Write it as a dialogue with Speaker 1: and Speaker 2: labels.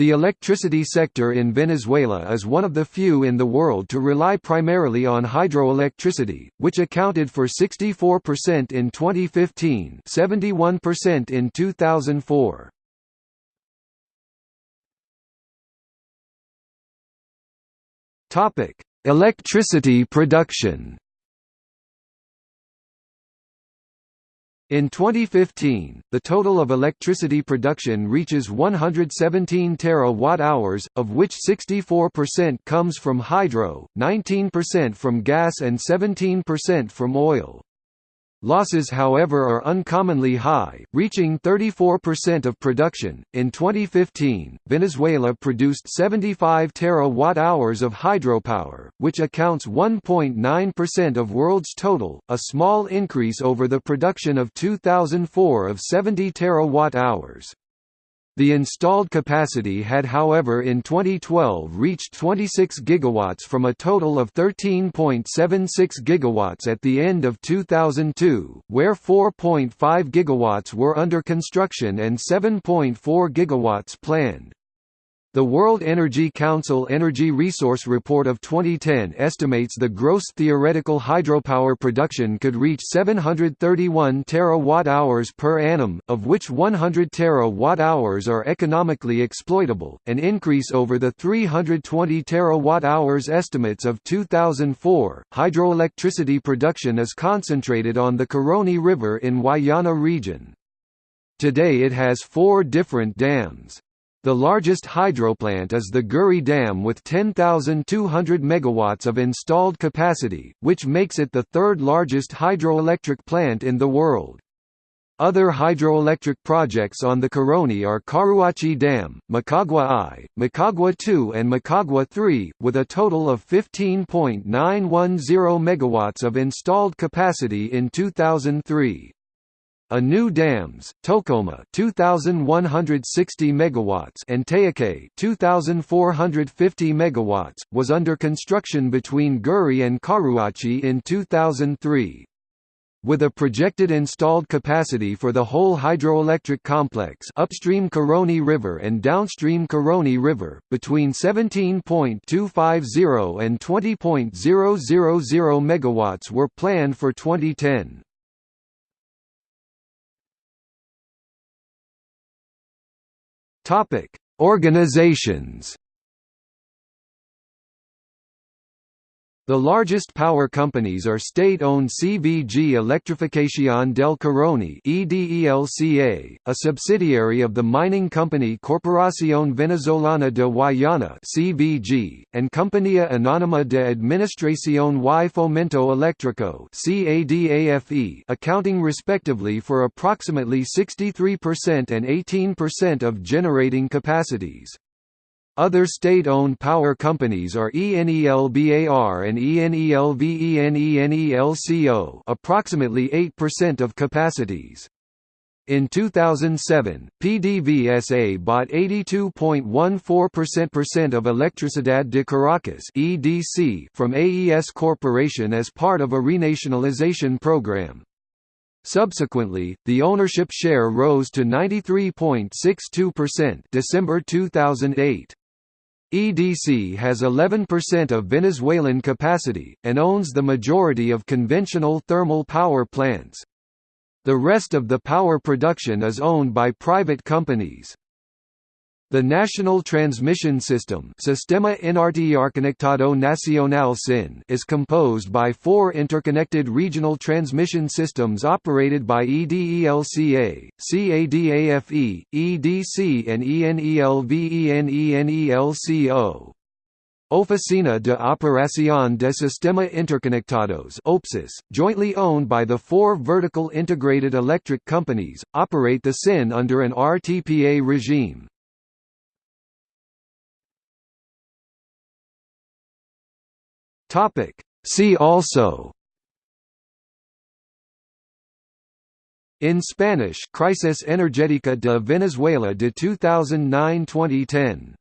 Speaker 1: The electricity sector in Venezuela is one of the few in the world to rely primarily on hydroelectricity, which accounted for 64% in 2015 71% in 2004. Electricity production In 2015, the total of electricity production reaches 117 terawatt-hours, of which 64% comes from hydro, 19% from gas and 17% from oil. Losses however are uncommonly high, reaching 34% of production. In 2015, Venezuela produced 75 terawatt-hours of hydropower, which accounts 1.9% of world's total, a small increase over the production of 2004 of 70 terawatt-hours. The installed capacity had however in 2012 reached 26 gigawatts from a total of 13.76 gigawatts at the end of 2002, where 4.5 gigawatts were under construction and 7.4 gigawatts planned. The World Energy Council Energy Resource Report of 2010 estimates the gross theoretical hydropower production could reach 731 terawatt-hours per annum, of which 100 terawatt-hours are economically exploitable, an increase over the 320 terawatt-hours estimates of 2004. Hydroelectricity production is concentrated on the Caroni River in Guayana region. Today it has four different dams. The largest hydroplant is the Guri Dam with 10,200 megawatts of installed capacity, which makes it the third largest hydroelectric plant in the world. Other hydroelectric projects on the Caroni are Caruachi Dam, Macagua I, Macagua II and Macagua III, with a total of 15.910 megawatts of installed capacity in 2003. A new dams, Tocoma 2160 megawatts and Tayucay 2450 megawatts was under construction between Guri and Caruachi in 2003. With a projected installed capacity for the whole hydroelectric complex upstream Caroni River and downstream Caroni River, between 17.250 and 20.000 megawatts were planned for 2010. Topic: Organizations The largest power companies are state-owned CVG Electrificación del Caroni (EDELCA), a subsidiary of the mining company Corporación Venezolana de Guayana (CVG), and Compañía Anónima de Administración y Fomento Eléctrico (CADAFE), accounting respectively for approximately 63% and 18% of generating capacities. Other state-owned power companies are ENELBAR and ENELVENENELCO approximately 8% of capacities. In 2007, PDVSA bought 82.14% of Electricidad de Caracas (EDC) from AES Corporation as part of a renationalization program. Subsequently, the ownership share rose to 93.62% December 2008. EDC has 11% of Venezuelan capacity, and owns the majority of conventional thermal power plants. The rest of the power production is owned by private companies. The National Transmission System Sistema Nacional SIN is composed by four interconnected regional transmission systems operated by EDELCA, CADAFE, EDC and ENELVENENELCO. Oficina de Operación de Sistema Interconectados OPSIS, jointly owned by the four vertical integrated electric companies, operate the SIN under an RTPA regime. Topic. See also In Spanish Crisis Energética de Venezuela de 2009-2010